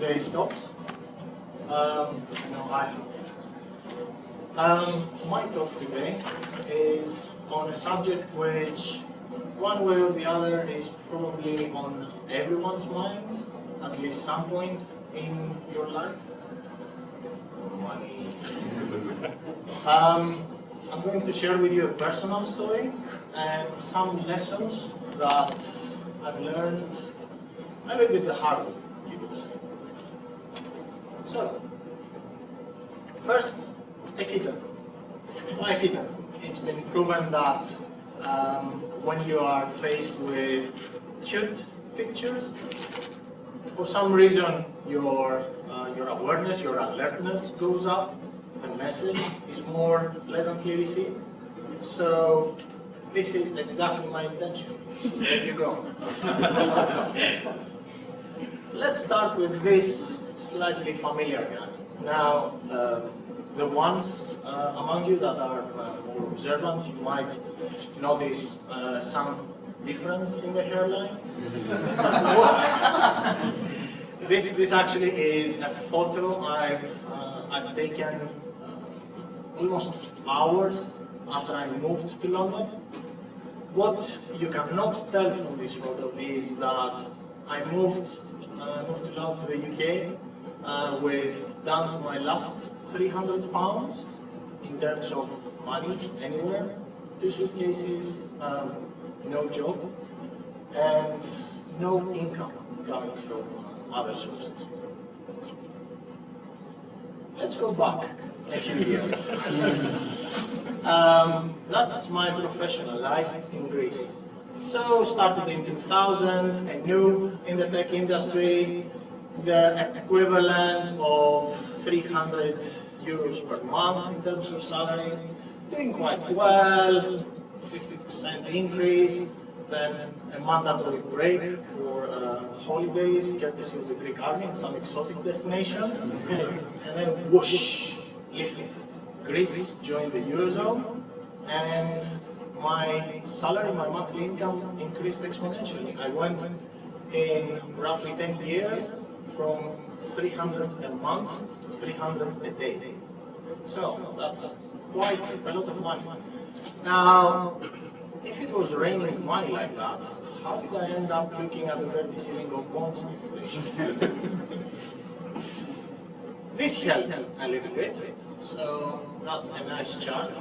today's talks. Um, I know I have. Um, my talk today is on a subject which, one way or the other, is probably on everyone's minds at least some point in your life. Money. um, I'm going to share with you a personal story and some lessons that I've learned maybe with the hard way, you could say. So, first, a kitten. Why a kitten? It's been proven that um, when you are faced with cute pictures, for some reason your uh, your awareness, your alertness goes up, the message is more pleasantly received. So this is exactly my intention. So there you go. Let's start with this slightly familiar guy. Now, uh, the ones uh, among you that are uh, more observant, you might notice uh, some difference in the hairline. this, this actually is a photo I've, uh, I've taken uh, almost hours after I moved to London. What you cannot tell from this photo is that I moved, uh, moved to London to the UK uh, with down to my last 300 pounds in terms of money anywhere, two suitcases, um, no job, and no income coming from other sources. Let's go back a few years. um, that's my professional life in Greece. So started in 2000, I knew in the tech industry the equivalent of 300 euros per month in terms of salary, doing quite well, 50% increase, then a mandatory break for uh, holidays, courtesy of the Greek army in some exotic destination, and then whoosh, lifting. Greece joined the Eurozone, and my salary, my monthly income increased exponentially. I went in roughly 10 years from 300 a month to 300 a day. So that's quite a lot of money. Now, if it was raining money like that, how did I end up looking at the dirty ceiling of Bond this helped a little bit. So that's a nice chart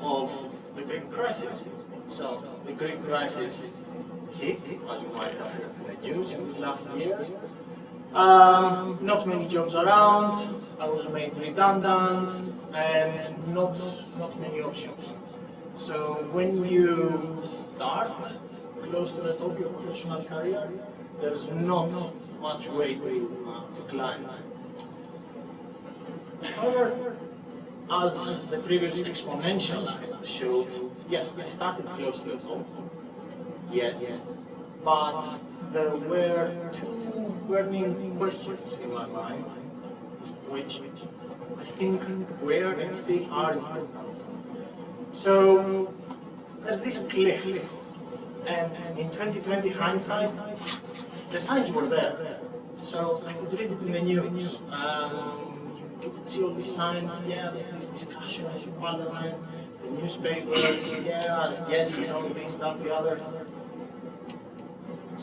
of the Greek crisis. So the Greek crisis hit, as you might have heard in the news in the last years. Um, not many jobs around, I was made redundant, and not, not many options. So when you start close to the top of your professional career, there's not much way to, uh, to climb. However, as the previous exponential showed, yes, I started close to the top, yes, but there were two burning questions in my mind, which I think were and still are important. So there's this cliff, and in 2020 hindsight, the signs were there. So I could read it in the news. Um, you could see all these signs, yeah, there's this discussion in parliament, the newspapers, yeah, yes, you know, this, that, the other.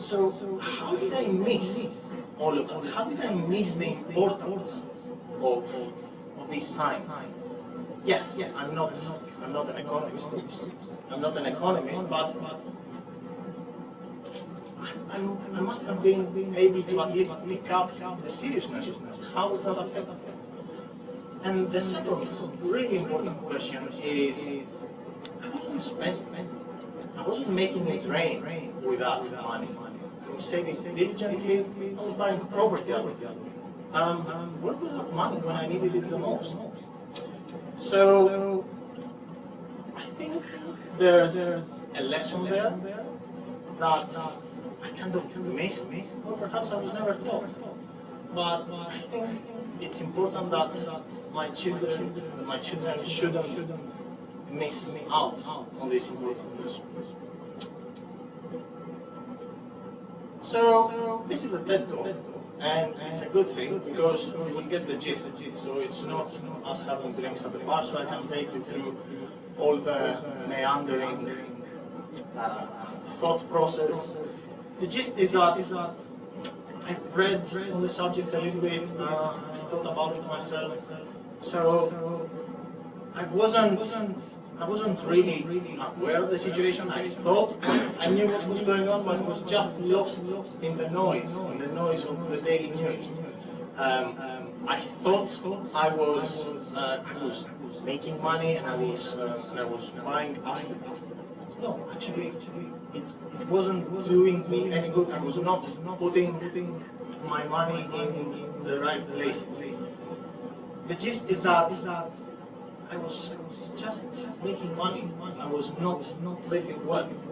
So how did I miss all of that? How did I miss the importance of, these signs? Yes, I'm not I'm not an economist, oops. I'm not an economist, but I'm, i must have been able to at least pick up the seriousness of how would that affect. And the second really important question is, I wasn't spending, I wasn't making it rain with that money. Saving diligently, I was buying property. Um, where was that money when I needed it the most? So, I think there's a lesson there that I kind of missed, or perhaps I was never taught. But I think it's important that my children, my children shouldn't miss out on this important lesson. So this is a TED talk. And it's a good thing because you will get the gist. So it's not us having drinks at the bar, so I can take you through all the meandering uh, thought process. The gist is that I've read on the subject a little bit, uh, I thought about it myself. So I wasn't I wasn't really aware of the situation. I thought I knew what was going on, but was just lost in the noise, in the noise of the daily news. Um, I thought I was uh, I was making money and I was uh, I was buying assets. No, actually, it, it wasn't doing me any good. I was not putting my money in the right places. The gist is that I was just making money. I was not not making wealth.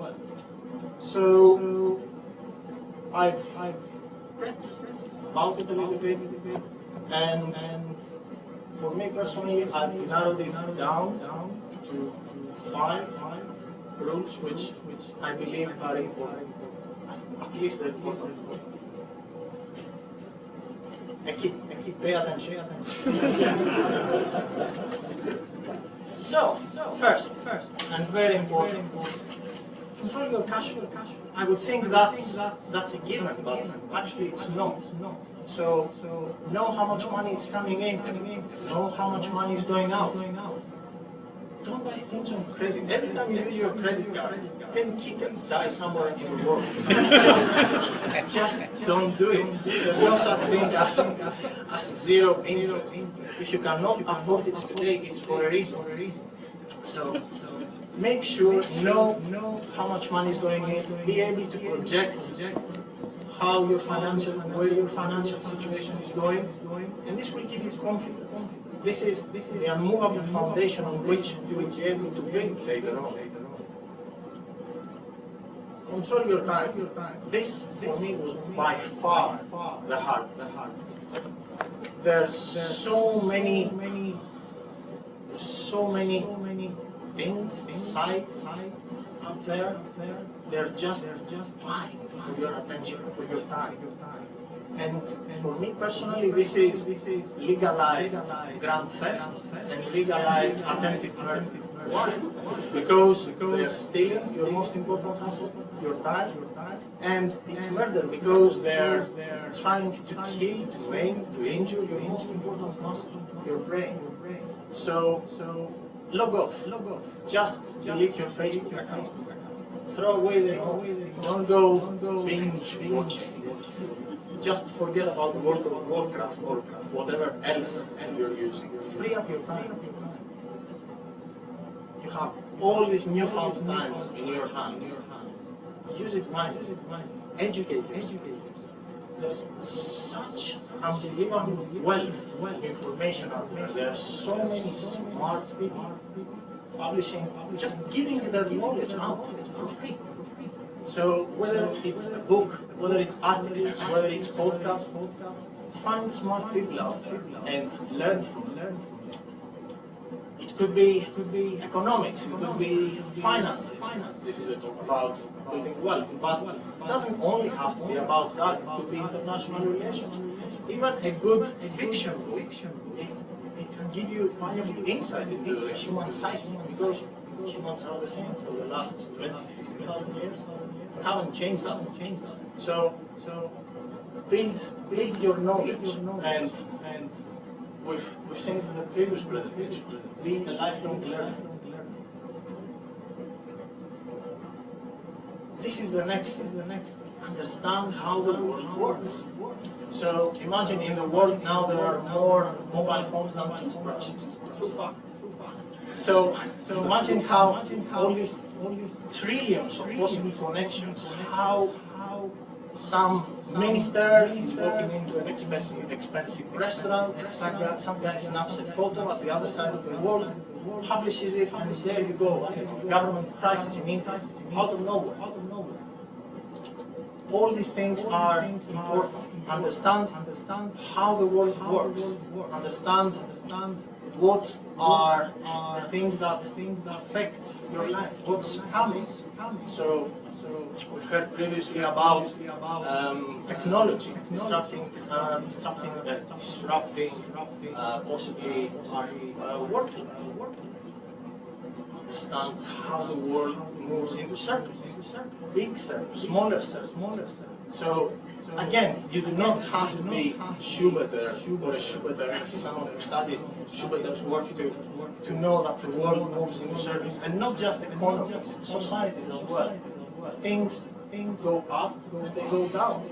So I've I've read about it a little bit, and for me personally, I've narrowed it down to five rules which which I believe are important. At least they're important. I keep, I keep pay attention. so, first, first, and very important, control your cash flow. I would think that's that's a given, but actually it's not. So, know how much money is coming in, know how much money is going out. Don't buy things on credit. Every time you use your credit card, 10 kittens die somewhere in the world. just, don't do it. There's no such thing as, as zero interest. If you cannot afford it today, it's for a reason. So, make sure, know, know how much money is going in, be able to project how your financial, where your financial situation is going, and this will give you confidence. This is, this is the unmovable foundation on which you will be able to build later on. Control your time. This, for me, was by far the hardest. There's so many, so many things, sites out there. They're just vying for your attention, for your time. And for me personally, this is legalized grand theft and legalized attempted murder. Why? Because they're stealing your most important asset, your time, and it's murder because they're trying to kill, to maim, to injure your most important muscle, your brain. So, log off. log off. Just delete your Facebook account. Throw away the remote. Don't go binge watching just forget about World of Warcraft or whatever else you're using. Free up your time. You have all this newfound time in your hands. Use it wisely. Educate yourself. There's such unbelievable wealth of information out there. There are so many smart people publishing, just giving their knowledge out for free. So whether it's a book, whether it's articles, whether it's podcast, find smart people out there and learn from them. It could be, could be economics, it could be finances. This is a talk about building wealth, but it doesn't only have to be about that. It could be international relations. Even a good fiction book, it, it can give you valuable insight into the human psyche because humans are the same for the last 20, 50,000 years haven't changed that. So, so build, build your knowledge, and and we've we've seen it in the previous presentation. Being a lifelong learner. This is the next. Is the next. Understand how the world works. So imagine in the world now there are more mobile phones than toothbrushes. So, so imagine how all these, all these trillions of possible connections, how, how some minister is walking into an expensive, expensive restaurant and some guy, some guy snaps a photo at the other side of the world, publishes it, and there you go, government crisis in India, out of nowhere. All these things are important. Understand how the world works. Understand what are the things that things that affect your life, what's coming. So we've heard previously about um, technology disrupting, uh, disrupting, uh, disrupting uh, possibly our uh, working. Understand how the world moves into circles, big circles, smaller circles. So again, you do not have to be Schubert or a Schubert, someone who studies Schubert's work to, to know that the world moves into circles, and not just the economies, societies as well. Things, things go up and they go down.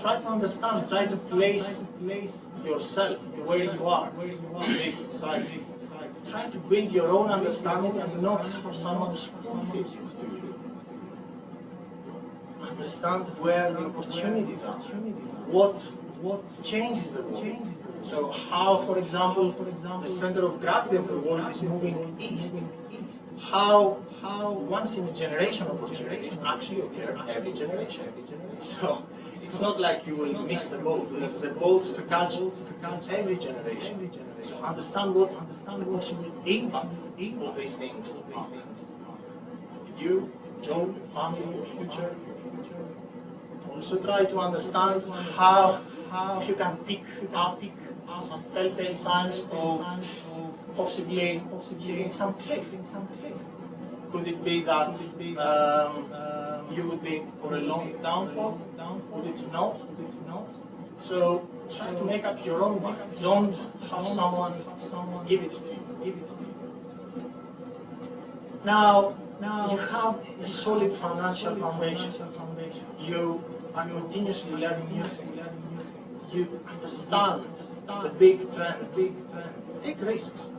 Try to understand, try to place, yourself where you are this society. Try to bring your own understanding and not for someone to you understand where the opportunities are, what what changes the world. So how, for example, the center of gravity of the world is moving east. How how once in a generation opportunities actually occur every generation. So it's not like you will miss the boat. There's a boat to catch every generation. So understand what the impact of these things are. You, Joe, family, future, also try to understand how, how you can pick up some telltale signs of possibly hitting some cliff. Could it be that um, you would be for a long downfall? Would it not? So try to make up your own mind. Don't have someone give it to you. Now, now you have a solid financial foundation. You are continuously learning new things. You understand the big trends. Take risks.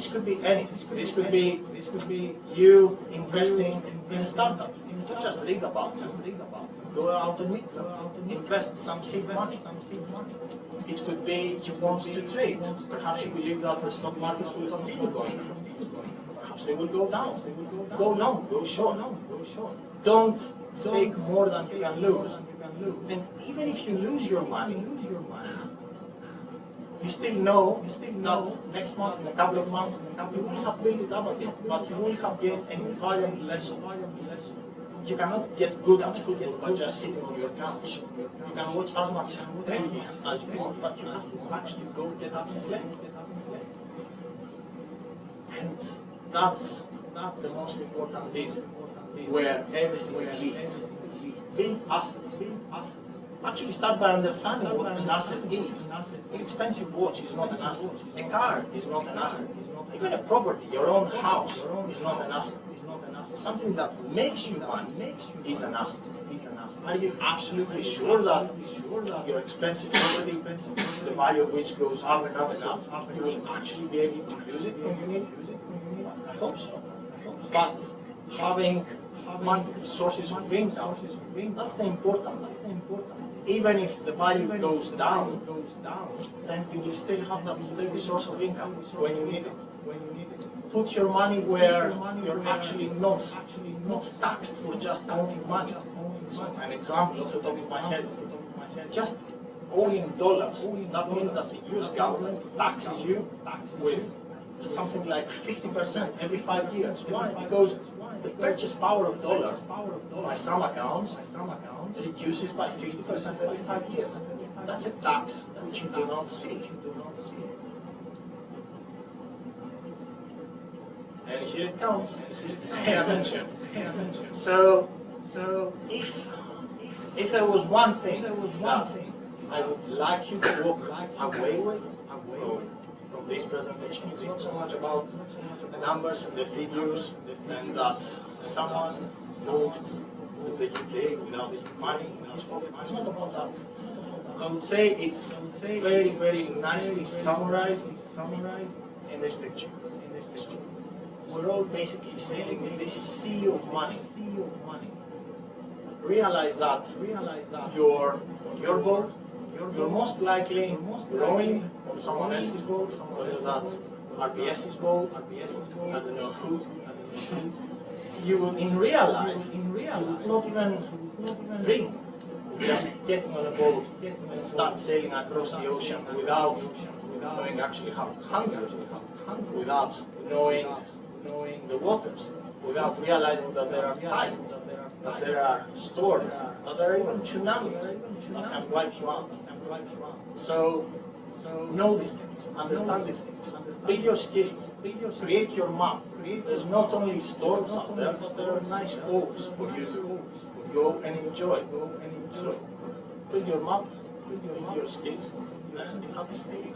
This could be anything. This could be this could be you investing in a startup. Just read about it. Go out and meet them. Invest some seed money. It could be you want to trade. Perhaps you believe that the stock markets will continue going Perhaps they will go down. Go long, go short. Don't stake more than you can lose. And even if you lose your money, you still know you still know next month, in a couple of months, you will have built it up again, but you will have gained an invaluable lesson. You cannot get good at football by just sitting on your couch. You can watch as much television as you want, but you have to actually go get up and play. And that's, that's the most important bit where everything leads. Build assets. Build assets. Actually start by understanding what an asset is. An expensive watch is not an asset. A car is not an asset. Even a property, your own house, is not an asset. Something that makes you money is an asset. Are you absolutely sure that your expensive property, the value of which goes up and up and up, you will actually be able to use it when you need it? I hope so. But having multiple sources of income, that's the important. That's the important. Even if the value goes down, then you will still have that steady source of income when you need it. Put your money where you're actually not not taxed for just owning money. So an example off the top of my head, just owning dollars, that means that the US government taxes you with something like 50% every five years. Why? Because the purchase power of dollars, by some accounts, reduces by 50% every five years. That's a tax which you do not see. And here it comes. Pay attention. So, so if if there was one thing that I would like you to walk away with, from this presentation, it's not so much about the numbers and the figures and that someone moved to the UK without money pocket. It's not about that. I would say it's very, very nicely summarized in this picture. In this picture. We're all basically sailing in this sea of money. Realize that, realize that you're on your boat, you're most likely rowing on someone else's boat, whether that's RBS's boat, I don't know who. You would, in real life, in real life, not even, not even dream just getting on a boat and start sailing across the ocean without knowing actually how hungry, without knowing knowing the waters. Without realizing that there are tides, that there are storms, that there are even tsunamis that can wipe you out. So, know these things, understand these things, build your skills, create your map. There's not only storms out there, but there are nice coves for you to go and enjoy. Go and enjoy. Build your map, build your skills, and happy staying.